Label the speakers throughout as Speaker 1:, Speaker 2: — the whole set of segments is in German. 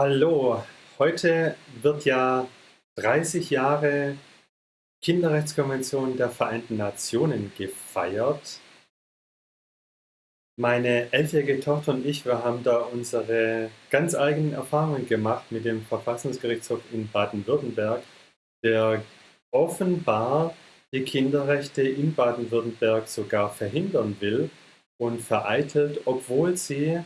Speaker 1: Hallo, heute wird ja 30 Jahre Kinderrechtskonvention der Vereinten Nationen gefeiert. Meine elfjährige Tochter und ich, wir haben da unsere ganz eigenen Erfahrungen gemacht mit dem Verfassungsgerichtshof in Baden-Württemberg, der offenbar die Kinderrechte in Baden-Württemberg sogar verhindern will und vereitelt, obwohl sie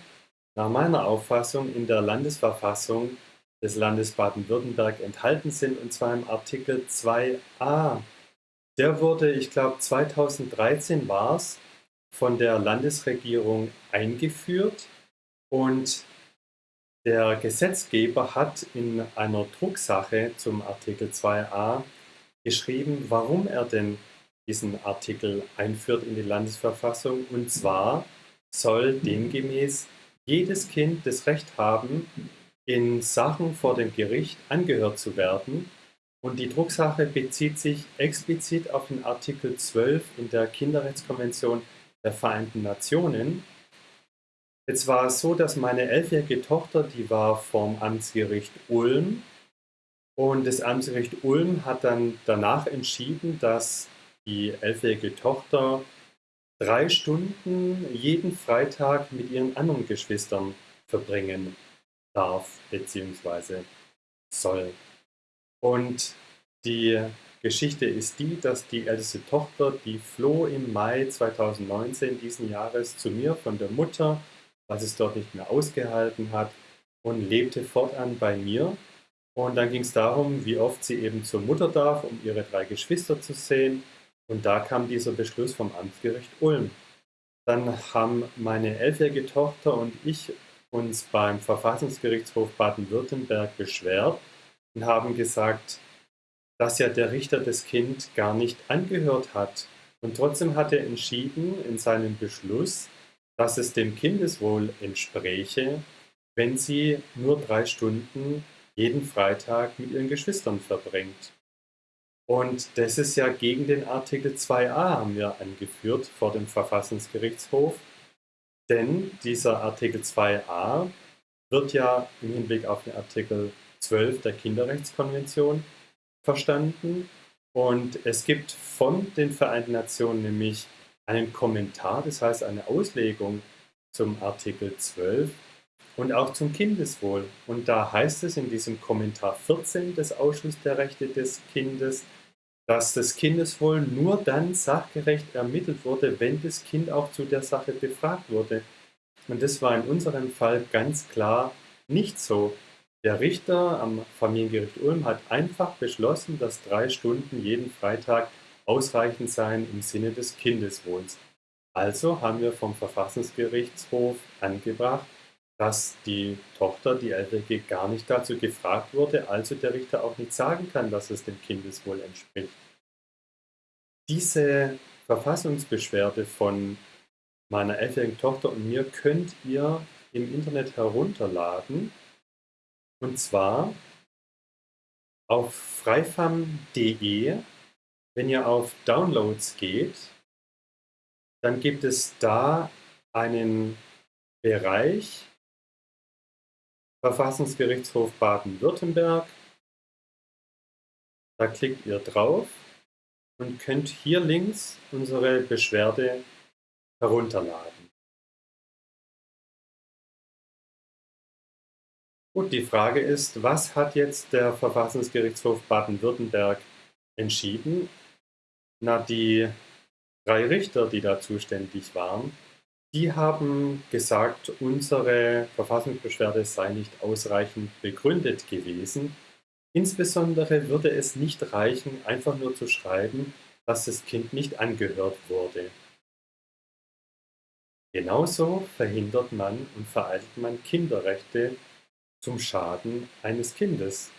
Speaker 1: nach meiner Auffassung in der Landesverfassung des Landes Baden-Württemberg enthalten sind, und zwar im Artikel 2a. Der wurde, ich glaube 2013 war es, von der Landesregierung eingeführt und der Gesetzgeber hat in einer Drucksache zum Artikel 2a geschrieben, warum er denn diesen Artikel einführt in die Landesverfassung. Und zwar soll demgemäß jedes Kind das Recht haben, in Sachen vor dem Gericht angehört zu werden. Und die Drucksache bezieht sich explizit auf den Artikel 12 in der Kinderrechtskonvention der Vereinten Nationen. Jetzt war es so, dass meine elfjährige Tochter, die war vom Amtsgericht Ulm. Und das Amtsgericht Ulm hat dann danach entschieden, dass die elfjährige Tochter drei Stunden jeden Freitag mit ihren anderen Geschwistern verbringen darf bzw. soll. Und die Geschichte ist die, dass die älteste Tochter, die floh im Mai 2019 diesen Jahres zu mir von der Mutter, weil sie es dort nicht mehr ausgehalten hat und lebte fortan bei mir. Und dann ging es darum, wie oft sie eben zur Mutter darf, um ihre drei Geschwister zu sehen und da kam dieser Beschluss vom Amtsgericht Ulm. Dann haben meine elfjährige Tochter und ich uns beim Verfassungsgerichtshof Baden-Württemberg beschwert und haben gesagt, dass ja der Richter das Kind gar nicht angehört hat. Und trotzdem hat er entschieden in seinem Beschluss, dass es dem Kindeswohl entspräche, wenn sie nur drei Stunden jeden Freitag mit ihren Geschwistern verbringt. Und das ist ja gegen den Artikel 2a haben wir angeführt vor dem Verfassungsgerichtshof. Denn dieser Artikel 2a wird ja im Hinblick auf den Artikel 12 der Kinderrechtskonvention verstanden. Und es gibt von den Vereinten Nationen nämlich einen Kommentar, das heißt eine Auslegung zum Artikel 12 und auch zum Kindeswohl. Und da heißt es in diesem Kommentar 14 des Ausschusses der Rechte des Kindes, dass das Kindeswohl nur dann sachgerecht ermittelt wurde, wenn das Kind auch zu der Sache befragt wurde. Und das war in unserem Fall ganz klar nicht so. Der Richter am Familiengericht Ulm hat einfach beschlossen, dass drei Stunden jeden Freitag ausreichend seien im Sinne des Kindeswohls. Also haben wir vom Verfassungsgerichtshof angebracht, dass die Tochter, die Ältere, gar nicht dazu gefragt wurde, also der Richter auch nicht sagen kann, dass es dem Kindeswohl entspricht. Diese Verfassungsbeschwerde von meiner elfjährigen Tochter und mir könnt ihr im Internet herunterladen. Und zwar auf freifam.de. Wenn ihr auf Downloads geht, dann gibt es da einen Bereich Verfassungsgerichtshof Baden-Württemberg. Da klickt ihr drauf und könnt hier links unsere Beschwerde herunterladen. Gut, die Frage ist, was hat jetzt der Verfassungsgerichtshof Baden-Württemberg entschieden? Na, die drei Richter, die da zuständig waren, die haben gesagt, unsere Verfassungsbeschwerde sei nicht ausreichend begründet gewesen. Insbesondere würde es nicht reichen, einfach nur zu schreiben, dass das Kind nicht angehört wurde. Genauso verhindert man und vereitelt man Kinderrechte zum Schaden eines Kindes.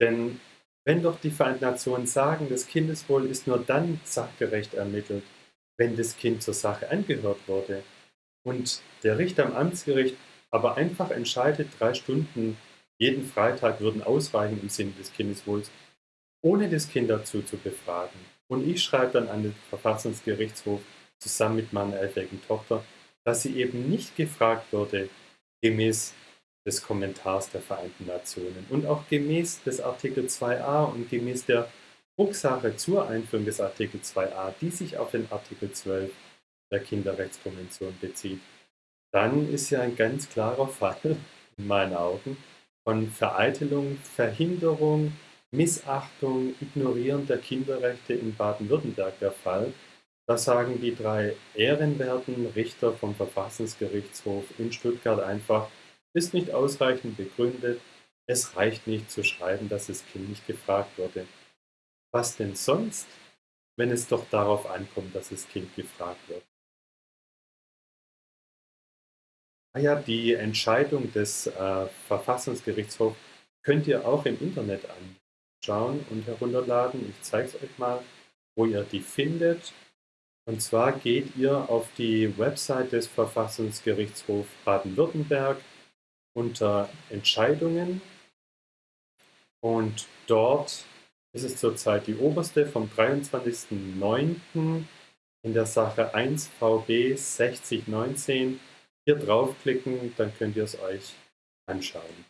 Speaker 1: Denn wenn doch die Vereinten Nationen sagen, das Kindeswohl ist nur dann sachgerecht ermittelt, wenn das Kind zur Sache angehört wurde, und der Richter am Amtsgericht aber einfach entscheidet, drei Stunden jeden Freitag würden ausreichen im Sinne des Kindeswohls, ohne das Kind dazu zu befragen. Und ich schreibe dann an den Verfassungsgerichtshof zusammen mit meiner elfjährigen Tochter, dass sie eben nicht gefragt wurde, gemäß des Kommentars der Vereinten Nationen. Und auch gemäß des Artikel 2a und gemäß der Drucksache zur Einführung des Artikel 2a, die sich auf den Artikel 12 der Kinderrechtskonvention bezieht, dann ist ja ein ganz klarer Fall, in meinen Augen, von Vereitelung, Verhinderung, Missachtung, Ignorieren der Kinderrechte in Baden-Württemberg der Fall. Da sagen die drei ehrenwerten Richter vom Verfassungsgerichtshof in Stuttgart einfach, ist nicht ausreichend begründet, es reicht nicht zu schreiben, dass das Kind nicht gefragt wurde. Was denn sonst, wenn es doch darauf ankommt, dass das Kind gefragt wird? Ja, die Entscheidung des äh, Verfassungsgerichtshofs könnt ihr auch im Internet anschauen und herunterladen. Ich zeige es euch mal, wo ihr die findet. Und zwar geht ihr auf die Website des Verfassungsgerichtshofs Baden-Württemberg unter Entscheidungen und dort ist es zurzeit die oberste vom 23.09. in der Sache 1 VB 6019 hier draufklicken, dann könnt ihr es euch anschauen.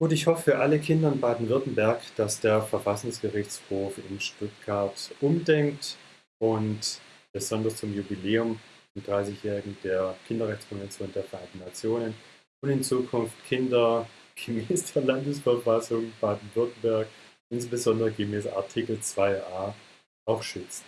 Speaker 1: Gut, ich hoffe für alle Kinder in Baden-Württemberg, dass der Verfassungsgerichtshof in Stuttgart umdenkt und besonders zum Jubiläum zum 30-jährigen der Kinderrechtskonvention der Vereinten Nationen und in Zukunft Kinder gemäß der Landesverfassung Baden-Württemberg, insbesondere gemäß Artikel 2a, auch schützt.